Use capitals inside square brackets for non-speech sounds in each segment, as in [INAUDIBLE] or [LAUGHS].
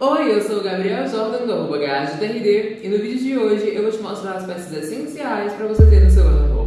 Oi, eu sou o Gabriel Jordan do arroba e no vídeo de hoje eu vou te mostrar as peças essenciais para você ter no seu guarda-roupa.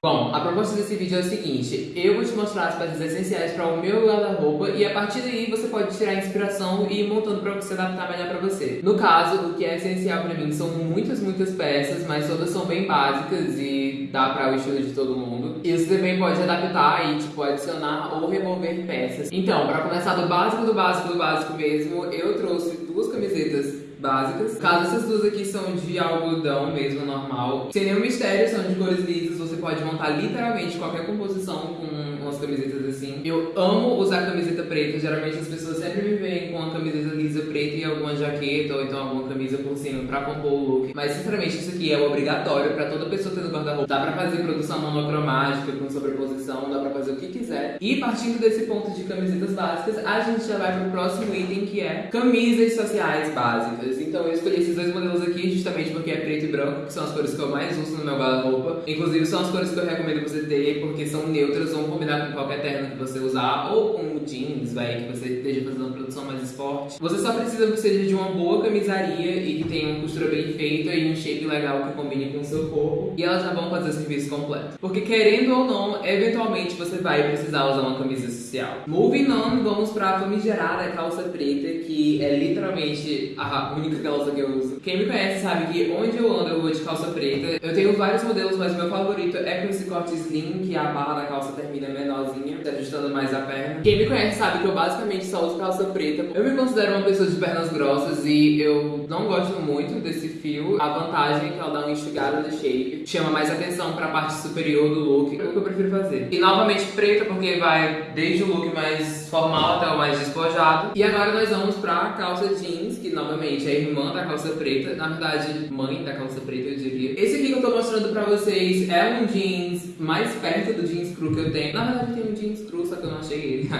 Bom, a proposta desse vídeo é o seguinte, eu vou te mostrar as peças essenciais para o meu guarda-roupa e a partir daí você pode tirar inspiração e ir montando para você adaptar melhor para você. No caso, o que é essencial para mim são muitas, muitas peças, mas todas são bem básicas e dá para o estilo de todo mundo. E você também pode adaptar e tipo adicionar ou remover peças. Então, para começar do básico do básico do básico mesmo, eu trouxe duas camisetas básicas. Caso essas duas aqui são de algodão mesmo, normal, sem nenhum mistério, são de cores lisas, pode montar literalmente qualquer composição com umas camisetas Eu amo usar camiseta preta, geralmente as pessoas sempre me veem com uma camiseta lisa preta e alguma jaqueta ou então alguma camisa por cima pra compor o look. Mas sinceramente isso aqui é obrigatório pra toda pessoa ter no guarda-roupa. Dá pra fazer produção monocromática com sobreposição, dá pra fazer o que quiser. E partindo desse ponto de camisetas básicas, a gente já vai pro próximo item que é camisas sociais básicas. Então eu escolhi esses dois modelos aqui justamente porque é preto e branco, que são as cores que eu mais uso no meu guarda-roupa. Inclusive são as cores que eu recomendo você ter porque são neutras, vão combinar com qualquer terno que você usar, ou com jeans, vai, que você esteja fazendo uma produção mais esporte. Você só precisa que seja de uma boa camisaria e que tenha uma costura bem feita e um shape legal que combine com o seu corpo. E elas já vão fazer o serviço completo. Porque querendo ou não, eventualmente você vai precisar usar uma camisa social. Moving on, vamos pra famigerada calça preta, que é literalmente a única calça que eu uso. Quem me conhece sabe que onde eu ando eu vou de calça preta. Eu tenho vários modelos, mas meu favorito é com esse corte slim, que a barra da calça termina menorzinha, ajustando mais a perna. Quem me conhece sabe que eu basicamente só uso calça preta. Eu me considero uma pessoa de pernas grossas e eu não gosto muito desse fio. A vantagem é que ela dá uma enxugada no shape, chama mais atenção pra parte superior do look, é o que eu prefiro fazer. E novamente preta porque vai desde o look mais formal até o mais despojado. E agora nós vamos pra calça jeans, que novamente é irmã da calça preta, na verdade mãe da calça preta eu diria. Esse aqui que eu tô mostrando pra vocês é um jeans mais perto do jeans cru que eu tenho. Na verdade tem um jeans cru, só que eu não achei ele.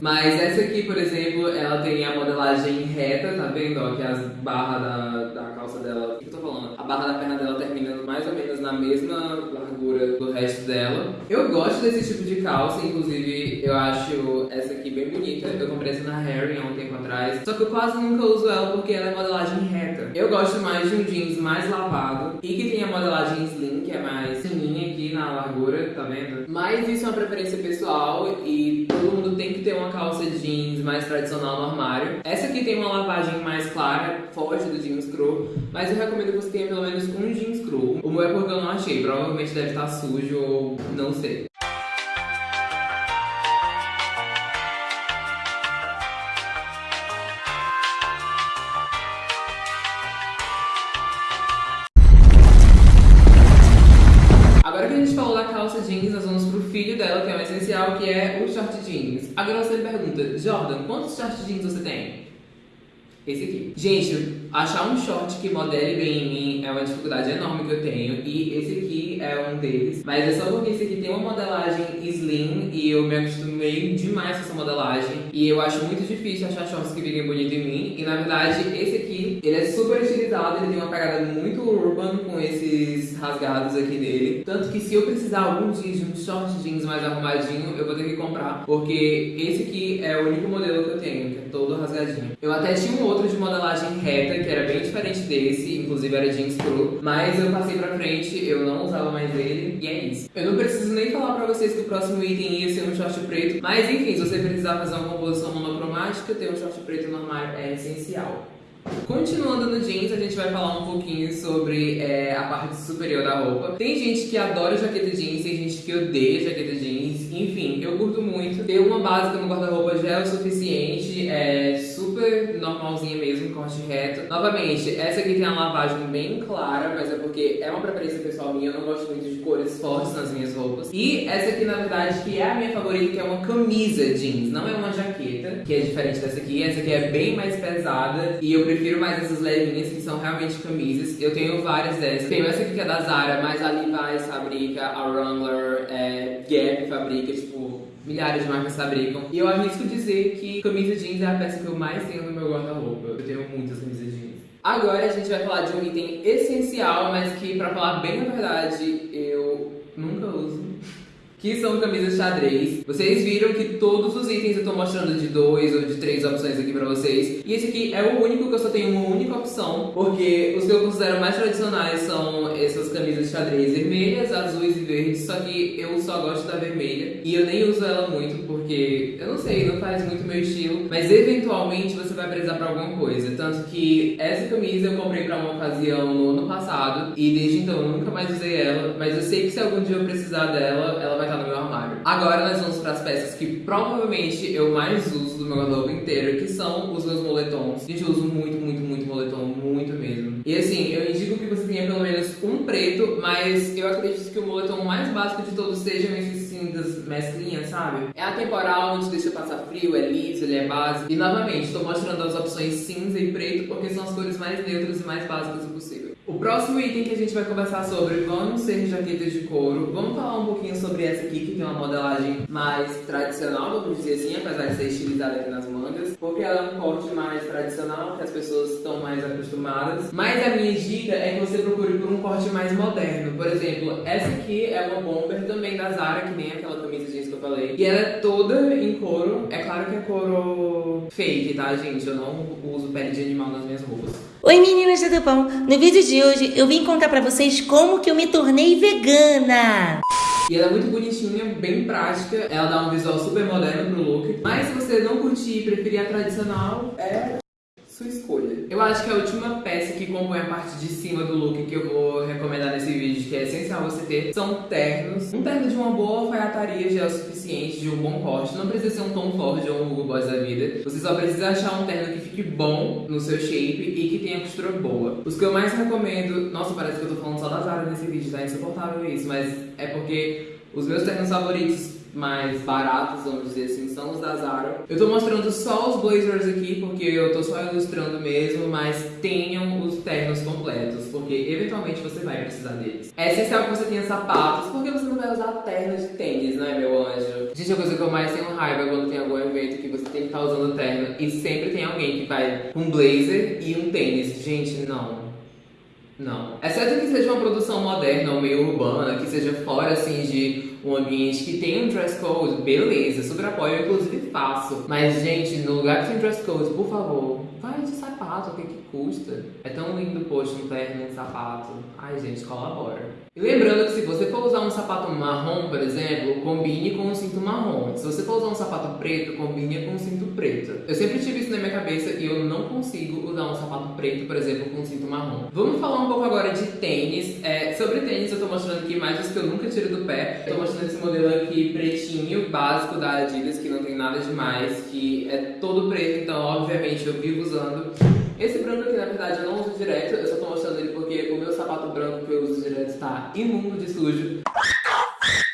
Mas essa aqui, por exemplo, ela tem a modelagem reta, tá vendo? Ó, que as barras da, da calça dela, o que eu tô falando? A barra da perna dela terminando mais ou menos na mesma largura do resto dela. Eu gosto desse tipo de calça, inclusive eu acho essa aqui bem bonita. Eu comprei essa na Harry há um tempo atrás, só que eu quase nunca uso ela porque ela é modelagem reta. Eu gosto mais de um jeans mais lavado e que tem a modelagem slim, que é mais na largura, tá vendo? Mas isso é uma preferência pessoal e todo mundo tem que ter uma calça jeans mais tradicional no armário. Essa aqui tem uma lavagem mais clara, foge do jeans cru, mas eu recomendo que você tenha pelo menos um jeans cru. O meu é porque eu não achei, provavelmente deve estar sujo ou não sei. Que é o short jeans. Agora você me pergunta, Jordan, quantos short jeans você tem? Esse aqui. Gente, achar um short que modele bem em mim é uma dificuldade enorme que eu tenho. E esse aqui é um deles. Mas é só porque esse aqui tem uma modelagem slim e eu me acostumei demais com essa modelagem. E eu acho muito difícil achar shorts que fiquem bonitos em mim. E na verdade, esse aqui, ele é super estilizado, ele tem uma pegada muito urban com esses rasgados aqui dele. Tanto que se eu precisar algum dia de um short jeans mais arrumadinho, eu vou ter que comprar. Porque esse aqui é o único modelo que eu tenho, que é todo rasgadinho. Eu até tinha um outro de modelagem reta, era bem diferente desse, inclusive era jeans cru, mas eu passei pra frente, eu não usava mais ele, e é isso. Eu não preciso nem falar pra vocês que o próximo item ia ser um short preto, mas enfim, se você precisar fazer uma composição monocromática, ter um short preto no armário é essencial. Continuando no jeans, a gente vai falar um pouquinho sobre é, a parte superior da roupa. Tem gente que adora jaqueta jeans, tem gente que odeia jaqueta jeans. Enfim, eu curto muito. Ter uma básica no guarda-roupa já é o suficiente, é super normalzinha mesmo, corte reto. Novamente, essa aqui tem a lavagem bem clara, mas é porque é uma preferência pessoal minha, eu não gosto muito de cores fortes nas minhas roupas. E essa aqui, na verdade, que é a minha favorita, que é uma camisa jeans, não é uma jaqueta, que é diferente dessa aqui. Essa aqui é bem mais pesada e eu prefiro mais essas levinhas que são realmente camisas. Eu tenho várias dessas. Tenho essa aqui que é da Zara, mas a Levi's fabrica, a Wrangler, é, Gap fabrica, tipo, milhares de marcas fabricam. E eu arrisco dizer que camisa jeans é a peça que eu mais tenho no meu guarda-roupa. Eu tenho muitas camisas jeans. Agora a gente vai falar de um item essencial, mas que, pra falar bem a verdade, eu nunca uso [LAUGHS] que são camisas xadrez. Vocês viram que todos os itens eu tô mostrando de dois ou de três opções aqui pra vocês. E esse aqui é o único que eu só tenho uma única opção, porque os que eu considero mais tradicionais são essas camisas xadrez vermelhas, azuis e verdes, só que eu só gosto da vermelha. E eu nem uso ela muito, porque, eu não sei, não faz muito meu estilo. Mas eventualmente você vai precisar pra alguma coisa. Tanto que essa camisa eu comprei pra uma ocasião no ano passado, e desde então eu nunca mais usei ela. Mas eu sei que se algum dia eu precisar dela, ela vai estar no meu armário. Agora nós vamos para as peças que provavelmente eu mais uso do meu guarda-roupa inteiro, que são os meus moletons. Gente, eu uso muito, muito, muito moletom, muito mesmo. E assim, eu indico que você tenha pelo menos um preto, mas eu acredito que o moletom mais básico de todos sejam esses cinzas mesclinhas, sabe? É atemporal, não te deixa passar frio, é liso, ele é básico. E novamente, estou mostrando as opções cinza e preto porque são as cores mais neutras e mais básicas possível. O próximo item que a gente vai conversar sobre vão ser jaquetas de couro. Vamos falar um pouquinho sobre essa aqui, que tem uma modelagem mais tradicional, vamos dizer assim, apesar de ser estilizada aqui nas mangas, porque ela é um corte mais tradicional, que as pessoas estão mais acostumadas. Mas a minha dica é que você procure por um corte mais moderno. Por exemplo, essa aqui é uma bomber também da Zara, que nem aquela camisa eu falei. E ela é toda em couro. É claro que é couro fake, tá, gente? Eu não uso pele de animal nas minhas roupas. Oi meninas do pão, no vídeo de hoje eu vim contar pra vocês como que eu me tornei vegana. E ela é muito bonitinha, bem prática, ela dá um visual super moderno pro look. Mas se você não curtir e preferir a tradicional, é sua escolha. Eu acho que a última peça que compõe a parte de cima do look que eu vou recomendar nesse vídeo, que é essencial você ter, são ternos. Um terno de uma boa alfaiataria já é o suficiente, de um bom corte. Não precisa ser um Tom Ford ou um Hugo Boss da vida. Você só precisa achar um terno que fique bom no seu shape e que tenha costura boa. Os que eu mais recomendo... Nossa, parece que eu tô falando só da Zara nesse vídeo, tá insuportável isso, mas é porque os meus ternos favoritos mais baratos, vamos dizer assim, são os da Zara. Eu tô mostrando só os blazers aqui, porque eu tô só ilustrando mesmo, mas tenham os ternos completos, porque eventualmente você vai precisar deles. É essencial que você tenha sapatos, porque você não vai usar terno de tênis, não é, meu anjo? Gente, a coisa que eu mais tenho raiva quando tem algum evento que você tem que estar tá usando terno e sempre tem alguém que vai com um blazer e um tênis. Gente, não. Não. Exceto que seja uma produção moderna ou meio urbana, que seja fora assim de um ambiente que tem um dress code, beleza, super apoio, inclusive faço. Mas, gente, no lugar que tem dress code, por favor, vai de sapato, o que que custa? É tão lindo, poxa, um terno, um sapato. Ai, gente, colabora. E lembrando que se você for usar um sapato marrom, por exemplo, combine com um cinto marrom. Se você for usar um sapato preto, combine com um cinto preto. Eu sempre tive isso na minha cabeça e eu não consigo usar um sapato preto, por exemplo, com um cinto marrom. Vamos falar um pouco agora de tênis. É, sobre tênis eu tô mostrando aqui imagens que eu nunca tiro do pé. Eu tô mostrando esse modelo aqui pretinho, básico da Adidas, que não tem nada demais, que é todo preto, então obviamente eu vivo usando. Esse branco aqui, na verdade, eu não uso direto, eu só tô mostrando ele porque o meu sapato branco que eu uso direto está imundo de sujo.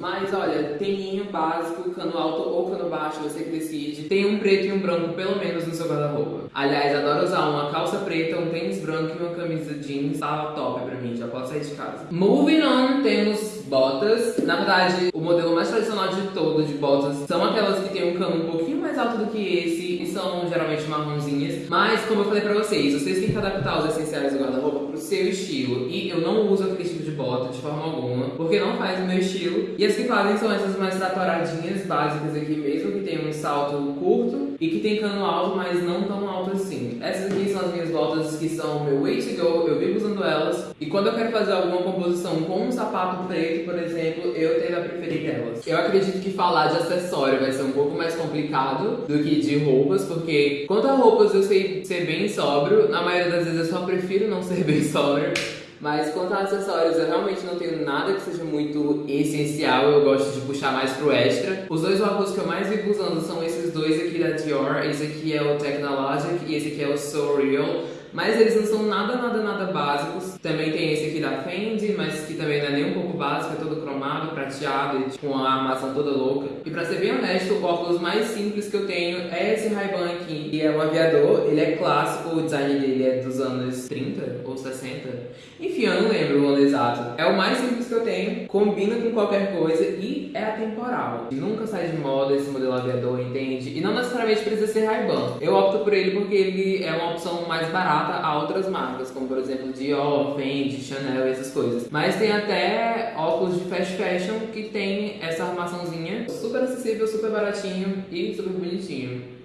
Mas olha, teninho básico, cano alto ou cano baixo, você que decide. Tem um preto e um branco pelo menos no seu guarda-roupa. Aliás, adoro usar uma calça preta, um tênis branco e uma camisa jeans. Tá top pra mim, já posso sair de casa. Moving on, temos botas. Na verdade, o modelo mais tradicional de todo de botas são aquelas que tem um cano um pouquinho mais alto do que esse e são geralmente marronzinhas. Mas, como eu falei pra vocês, vocês têm que adaptar os essenciais do guarda-roupa seu estilo. E eu não uso aquele tipo de bota de forma alguma, porque não faz o meu estilo. E as que fazem são essas mais tratoradinhas, básicas aqui mesmo, que tem um salto curto e que tem cano alto, mas não tão alto assim. Essas aqui são as minhas botas que são o meu way to go, eu vivo usando elas. E quando eu quero fazer alguma composição com um sapato preto, por exemplo, eu tendo a preferir elas. Eu acredito que falar de acessório vai ser um pouco mais complicado do que de roupas, porque quanto a roupas eu sei ser bem sóbrio, na maioria das vezes eu só prefiro não ser [LAUGHS] bem sóbrio. Mas quanto a acessórios, eu realmente não tenho nada que seja muito essencial, eu gosto de puxar mais pro extra. Os dois óculos que eu mais vivo usando são esses dois aqui da Dior, esse aqui é o Technologic e esse aqui é o So Real. Mas eles não são nada, nada, nada básicos. Também tem esse aqui da Fendi, mas que também não é nem um pouco básico, é todo cromado, prateado e com a armação toda louca. E pra ser bem honesto, o óculos mais simples que eu tenho é esse Ray-Ban aqui. E é um aviador, ele é clássico, o design dele é dos anos 30 ou 60. Enfim, eu não lembro o ano exato. É o mais simples que eu tenho, combina com qualquer coisa e é atemporal. Nunca sai de moda esse modelo aviador, entende? E não necessariamente precisa ser Ray-Ban. Eu opto por ele porque ele é uma opção mais barata a outras marcas, como por exemplo Dior, Fendi, Chanel e essas coisas. Mas tem até óculos de fast fashion que tem essa armaçãozinha super acessível, super baratinho e super bonitinho.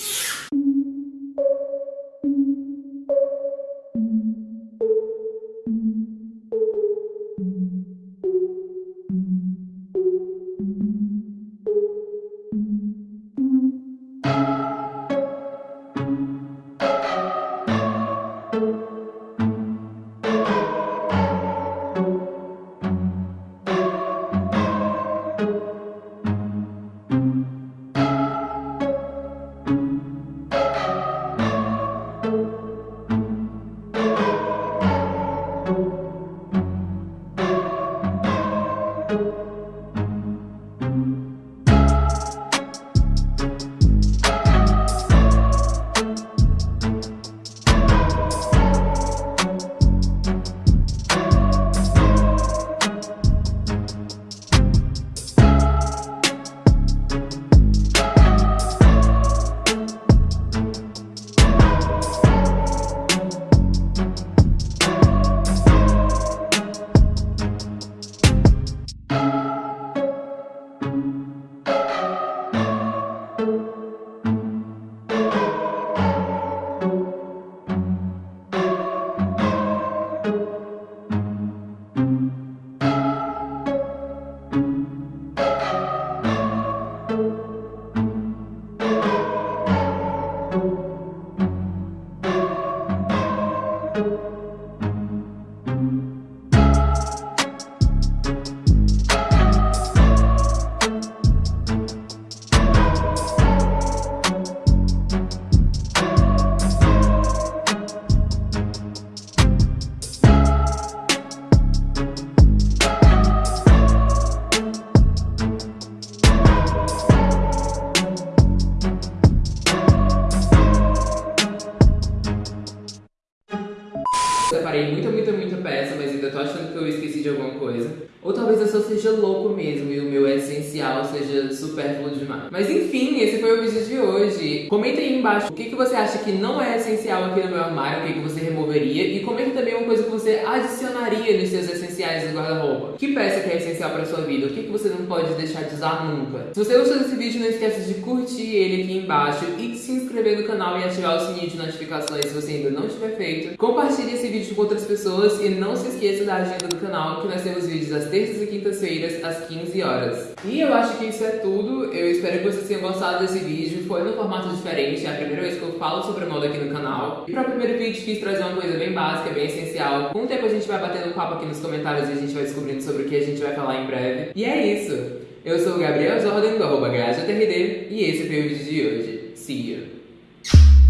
Achando que eu esqueci de alguma coisa. Ou talvez eu só seja louco mesmo e o meu essencial seja supérfluo demais. Mas enfim, esse foi o vídeo de hoje. Comenta aí embaixo o que, que você acha que não é essencial aqui no meu armário, o que, que você removeria. E comenta também uma coisa que você adicionaria nos seus essenciais do guarda-roupa. Que peça que é essencial pra sua vida? O que, que você não pode deixar de usar nunca? Se você gostou desse vídeo, não esqueça de curtir ele aqui embaixo e de se inscrever no canal e ativar o sininho de notificações se você ainda não tiver feito. Compartilhe esse vídeo com outras pessoas e não se esqueça da agenda do canal, que nós temos vídeos às terças e quintas-feiras, às 15 horas. E eu acho que isso é tudo. Eu espero que vocês tenham gostado desse vídeo. Foi num formato diferente, é a primeira vez que eu falo sobre moda aqui no canal. E para o primeiro vídeo quis trazer uma coisa bem básica, bem essencial. Com o tempo a gente vai batendo um papo aqui nos comentários e a gente vai descobrindo sobre o que a gente vai falar em breve. E é isso. Eu sou o Gabriel Jordan, do arroba e esse foi o vídeo de hoje. See you!